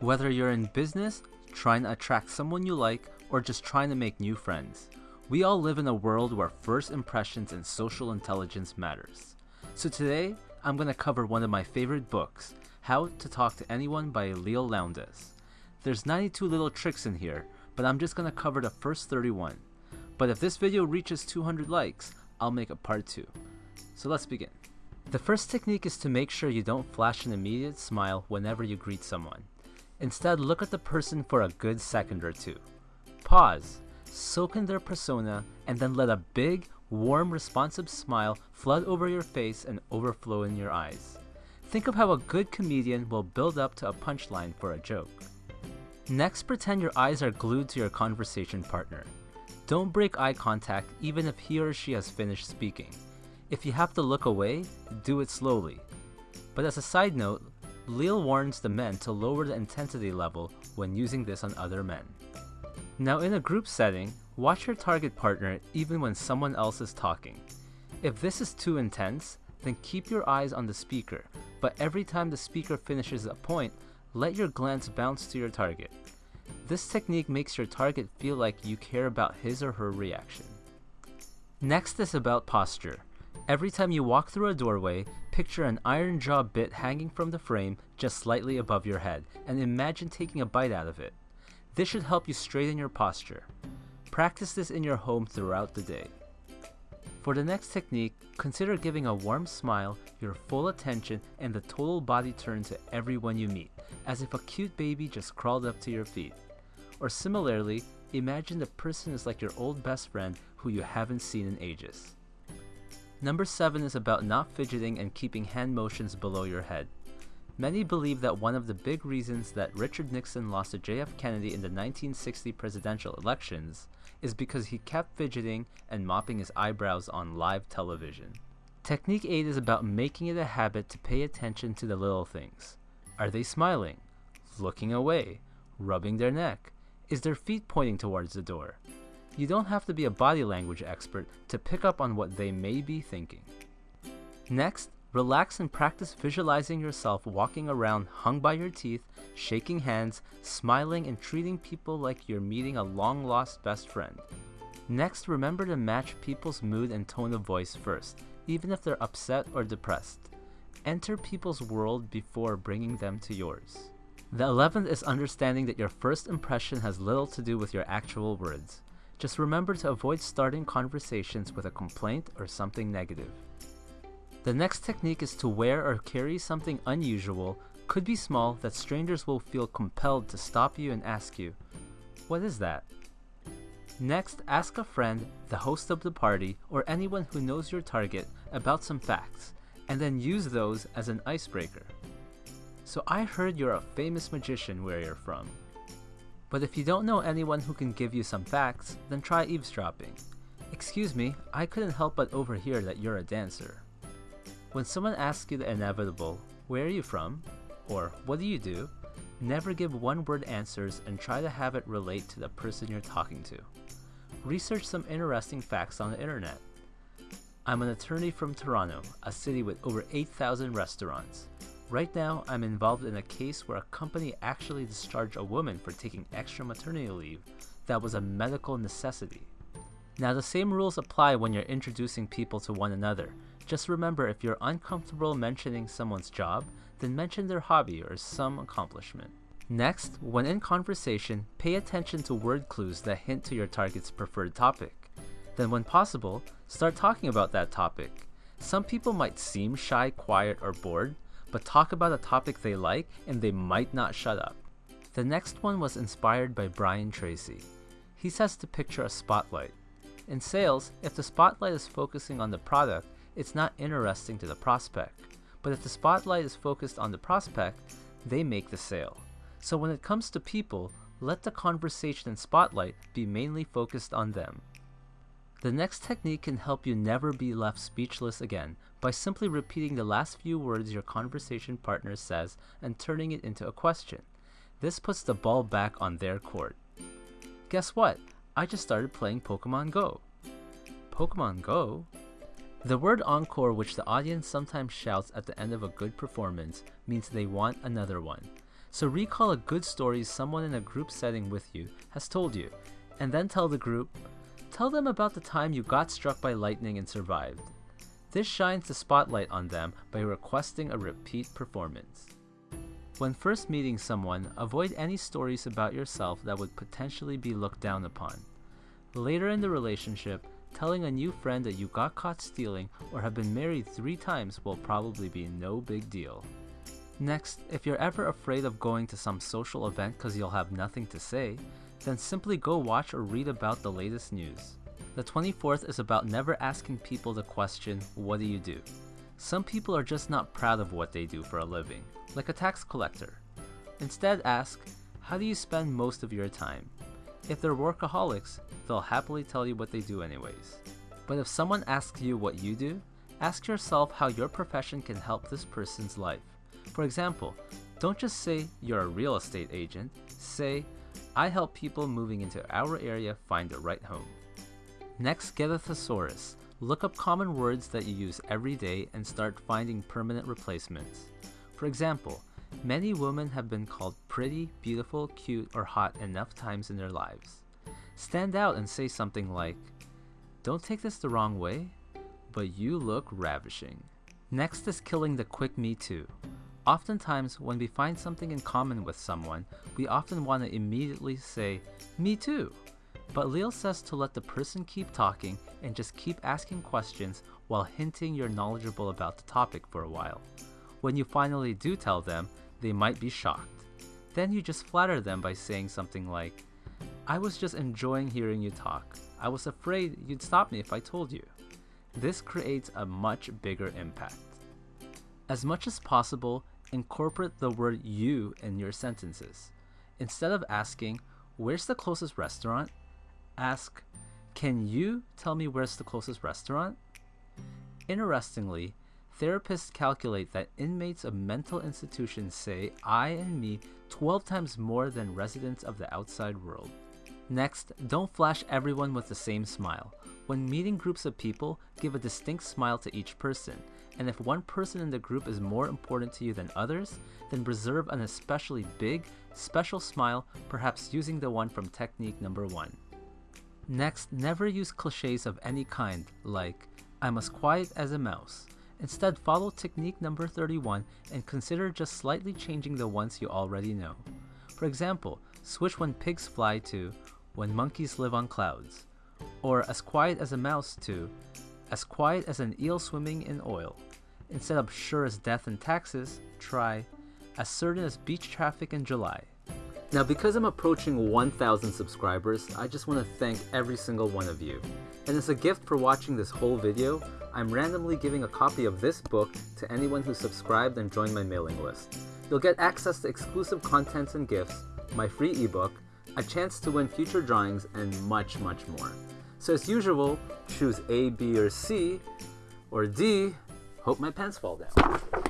Whether you're in business, trying to attract someone you like, or just trying to make new friends, we all live in a world where first impressions and social intelligence matters. So today, I'm going to cover one of my favorite books, How to Talk to Anyone by Leil Lowndes. There's 92 little tricks in here, but I'm just going to cover the first 31. But if this video reaches 200 likes, I'll make a part 2. So let's begin. The first technique is to make sure you don't flash an immediate smile whenever you greet someone. Instead, look at the person for a good second or two. Pause, soak in their persona, and then let a big, warm, responsive smile flood over your face and overflow in your eyes. Think of how a good comedian will build up to a punchline for a joke. Next, pretend your eyes are glued to your conversation partner. Don't break eye contact even if he or she has finished speaking. If you have to look away, do it slowly. But as a side note, Leil warns the men to lower the intensity level when using this on other men. Now in a group setting, watch your target partner even when someone else is talking. If this is too intense, then keep your eyes on the speaker, but every time the speaker finishes a point, let your glance bounce to your target. This technique makes your target feel like you care about his or her reaction. Next is about posture. Every time you walk through a doorway, picture an iron jaw bit hanging from the frame just slightly above your head, and imagine taking a bite out of it. This should help you straighten your posture. Practice this in your home throughout the day. For the next technique, consider giving a warm smile, your full attention, and the total body turn to everyone you meet, as if a cute baby just crawled up to your feet. Or similarly, imagine the person is like your old best friend who you haven't seen in ages. Number 7 is about not fidgeting and keeping hand motions below your head. Many believe that one of the big reasons that Richard Nixon lost to JF Kennedy in the 1960 presidential elections is because he kept fidgeting and mopping his eyebrows on live television. Technique 8 is about making it a habit to pay attention to the little things. Are they smiling? Looking away? Rubbing their neck? Is their feet pointing towards the door? You don't have to be a body language expert to pick up on what they may be thinking. Next, relax and practice visualizing yourself walking around hung by your teeth, shaking hands, smiling, and treating people like you're meeting a long lost best friend. Next, remember to match people's mood and tone of voice first, even if they're upset or depressed. Enter people's world before bringing them to yours. The 11th is understanding that your first impression has little to do with your actual words. Just remember to avoid starting conversations with a complaint or something negative. The next technique is to wear or carry something unusual, could be small, that strangers will feel compelled to stop you and ask you, What is that? Next, ask a friend, the host of the party, or anyone who knows your target about some facts, and then use those as an icebreaker. So I heard you're a famous magician where you're from. But if you don't know anyone who can give you some facts, then try eavesdropping. Excuse me, I couldn't help but overhear that you're a dancer. When someone asks you the inevitable, where are you from? Or what do you do? Never give one word answers and try to have it relate to the person you're talking to. Research some interesting facts on the internet. I'm an attorney from Toronto, a city with over 8,000 restaurants. Right now, I'm involved in a case where a company actually discharged a woman for taking extra maternity leave that was a medical necessity. Now, the same rules apply when you're introducing people to one another. Just remember if you're uncomfortable mentioning someone's job, then mention their hobby or some accomplishment. Next, when in conversation, pay attention to word clues that hint to your target's preferred topic. Then, when possible, start talking about that topic. Some people might seem shy, quiet, or bored, but talk about a topic they like and they might not shut up. The next one was inspired by Brian Tracy. He says to picture a spotlight. In sales, if the spotlight is focusing on the product, it's not interesting to the prospect. But if the spotlight is focused on the prospect, they make the sale. So when it comes to people, let the conversation and spotlight be mainly focused on them. The next technique can help you never be left speechless again by simply repeating the last few words your conversation partner says and turning it into a question. This puts the ball back on their court. Guess what? I just started playing Pokemon Go. Pokemon Go? The word encore, which the audience sometimes shouts at the end of a good performance, means they want another one. So recall a good story someone in a group setting with you has told you, and then tell the group, tell them about the time you got struck by lightning and survived. This shines the spotlight on them by requesting a repeat performance. When first meeting someone, avoid any stories about yourself that would potentially be looked down upon. Later in the relationship, telling a new friend that you got caught stealing or have been married three times will probably be no big deal. Next, if you're ever afraid of going to some social event because you'll have nothing to say, then simply go watch or read about the latest news. The 24th is about never asking people the question, what do you do? Some people are just not proud of what they do for a living, like a tax collector. Instead ask, how do you spend most of your time? If they're workaholics, they'll happily tell you what they do anyways. But if someone asks you what you do, ask yourself how your profession can help this person's life. For example, don't just say you're a real estate agent, say, I help people moving into our area find the right home. Next, get a thesaurus. Look up common words that you use every day and start finding permanent replacements. For example, many women have been called pretty, beautiful, cute, or hot enough times in their lives. Stand out and say something like, Don't take this the wrong way, but you look ravishing. Next is killing the quick me too. Oftentimes, when we find something in common with someone, we often want to immediately say, Me too. But Leil says to let the person keep talking and just keep asking questions while hinting you're knowledgeable about the topic for a while. When you finally do tell them, they might be shocked. Then you just flatter them by saying something like, I was just enjoying hearing you talk. I was afraid you'd stop me if I told you. This creates a much bigger impact. As much as possible, incorporate the word you in your sentences. Instead of asking, Where's the closest restaurant? Ask, Can you tell me where's the closest restaurant? Interestingly, therapists calculate that inmates of mental institutions say I and me 12 times more than residents of the outside world. Next, don't flash everyone with the same smile. When meeting groups of people, give a distinct smile to each person, and if one person in the group is more important to you than others, then reserve an especially big, special smile, perhaps using the one from technique number one. Next, never use cliches of any kind, like, I'm as quiet as a mouse. Instead, follow technique number 31 and consider just slightly changing the ones you already know. For example, switch when pigs fly to when monkeys live on clouds, or as quiet as a mouse to as quiet as an eel swimming in oil. Instead of sure as death and taxes, try as certain as beach traffic in July. Now, because I'm approaching 1,000 subscribers, I just want to thank every single one of you. And as a gift for watching this whole video, I'm randomly giving a copy of this book to anyone who subscribed and joined my mailing list. You'll get access to exclusive contents and gifts, my free ebook, a chance to win future drawings, and much, much more. So as usual, choose A, B, or C, or D. Hope my pants fall down.